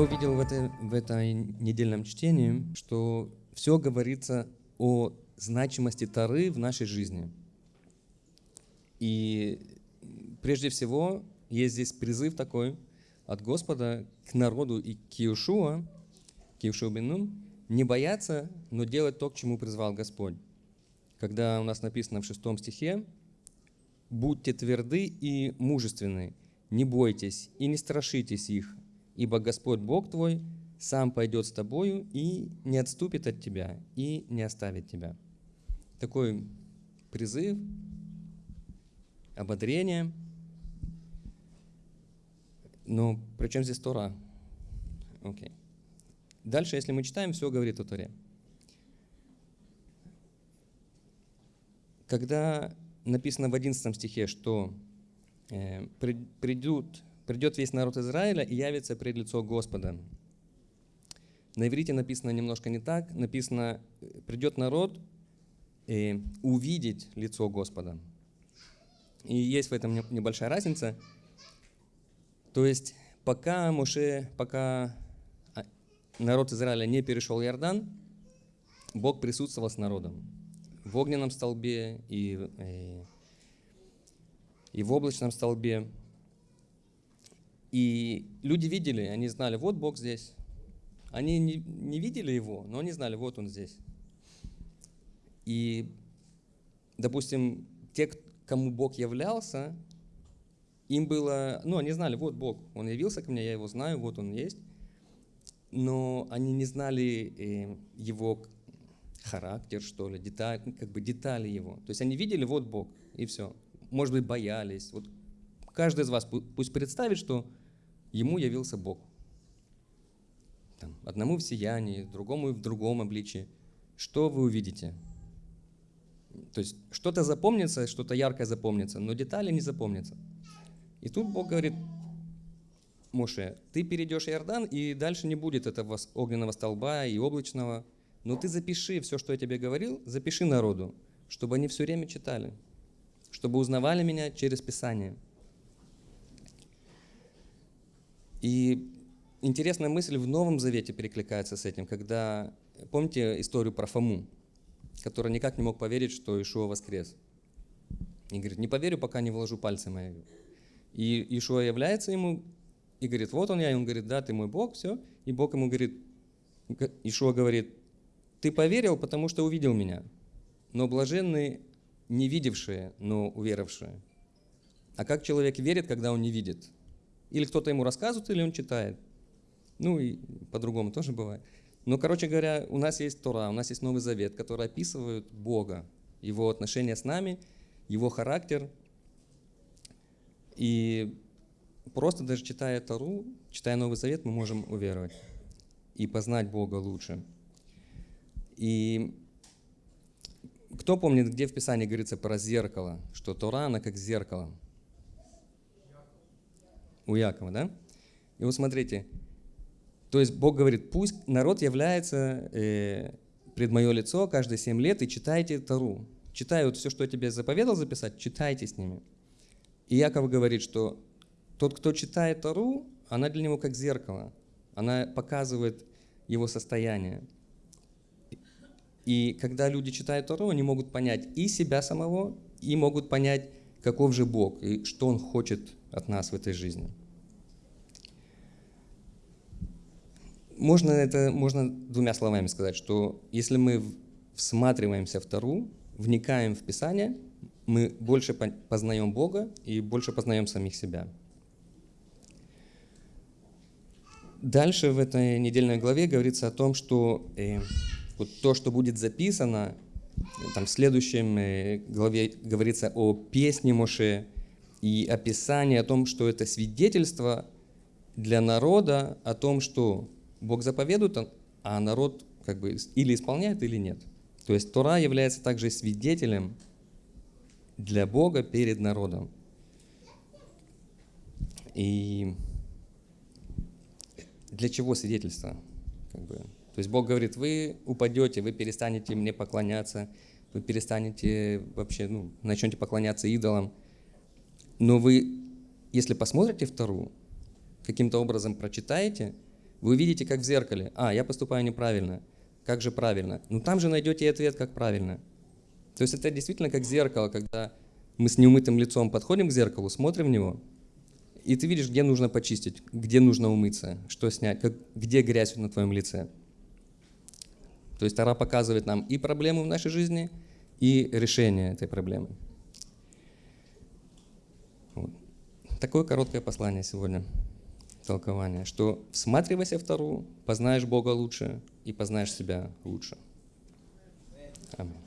Я увидел в, этой, в этой недельном чтении, что все говорится о значимости Тары в нашей жизни. И прежде всего есть здесь призыв такой от Господа к народу и к Иешуа, к Иешуа Бенун, не бояться, но делать то, к чему призвал Господь. Когда у нас написано в шестом стихе, «Будьте тверды и мужественны, не бойтесь и не страшитесь их, ибо Господь Бог твой сам пойдет с тобою и не отступит от тебя, и не оставит тебя». Такой призыв, ободрение. Но при чем здесь Тора? Окей. Дальше, если мы читаем, все говорит о Торе. Когда написано в 11 стихе, что э, придут, придет весь народ Израиля и явится пред лицо Господа. На иврите написано немножко не так. Написано, придет народ э, увидеть лицо Господа. И есть в этом небольшая разница. То есть пока Моше, пока а, народ Израиля не перешел Иордан, Бог присутствовал с народом в огненном столбе и, и, э, и в облачном столбе. И люди видели, они знали, вот Бог здесь. Они не, не видели его, но они знали, вот он здесь. И, допустим, те, кому Бог являлся, им было, ну, они знали, вот Бог, Он явился ко мне, я Его знаю, вот Он есть. Но они не знали э, Его характер, что ли, деталь, как бы детали Его. То есть они видели, вот Бог, и все. Может быть, боялись. Вот каждый из вас пусть представит, что Ему явился Бог. Там, одному в сиянии, другому в другом обличии. Что вы увидите? То есть что-то запомнится, что-то яркое запомнится, но детали не запомнятся. И тут Бог говорит, Моше, ты перейдешь Иордан, и дальше не будет этого огненного столба и облачного, но ты запиши все, что я тебе говорил, запиши народу, чтобы они все время читали, чтобы узнавали меня через Писание. И интересная мысль в Новом Завете перекликается с этим, когда, помните историю про Фому, который никак не мог поверить, что Ишуа воскрес. И говорит, не поверю, пока не вложу пальцы мои. И Ишуа является ему и говорит, вот он я, и он говорит, да, ты мой Бог, все. И Бог ему говорит, Ишуа говорит, ты поверил, потому что увидел меня. Но блаженны не видевшие, но уверовавшие. А как человек верит, когда он не видит? Или кто-то ему рассказывает, или он читает. Ну и по-другому тоже бывает. Но, короче говоря, у нас есть Тора, у нас есть Новый Завет, который описывает Бога, Его отношения с нами, Его характер, и просто даже читая Тару, читая Новый Завет, мы можем уверовать и познать Бога лучше. И кто помнит, где в Писании говорится про зеркало, что Тора, она как зеркало? У Якова, да? И вот смотрите, то есть Бог говорит, пусть народ является э, пред мое лицо каждые семь лет и читайте Тару. Читай вот все, что я тебе заповедал записать, читайте с ними. И Яков говорит, что тот, кто читает Тору, она для него как зеркало. Она показывает его состояние. И когда люди читают Тору, они могут понять и себя самого, и могут понять, каков же Бог, и что Он хочет от нас в этой жизни. Можно это можно двумя словами сказать, что если мы всматриваемся в Тору, вникаем в Писание – мы больше познаем Бога и больше познаем самих себя. Дальше в этой недельной главе говорится о том, что э, вот то, что будет записано, там в следующем э, главе говорится о песне Моше и описании о том, что это свидетельство для народа о том, что Бог заповедует, а народ как бы или исполняет, или нет. То есть Тора является также свидетелем для Бога перед народом. И для чего свидетельство? Как бы. То есть Бог говорит, вы упадете, вы перестанете мне поклоняться, вы перестанете вообще, ну, начнете поклоняться идолам. Но вы, если посмотрите вторую, каким-то образом прочитаете, Вы видите, как в зеркале. А, я поступаю неправильно. Как же правильно? Ну там же найдете ответ, как правильно. То есть это действительно как зеркало, когда мы с неумытым лицом подходим к зеркалу, смотрим в него, и ты видишь, где нужно почистить, где нужно умыться, что снять, как, где грязь на твоем лице. То есть Тара показывает нам и проблему в нашей жизни, и решение этой проблемы. Вот. Такое короткое послание сегодня, толкование, что всматривайся в Тару, познаешь Бога лучше и познаешь себя лучше. Аминь.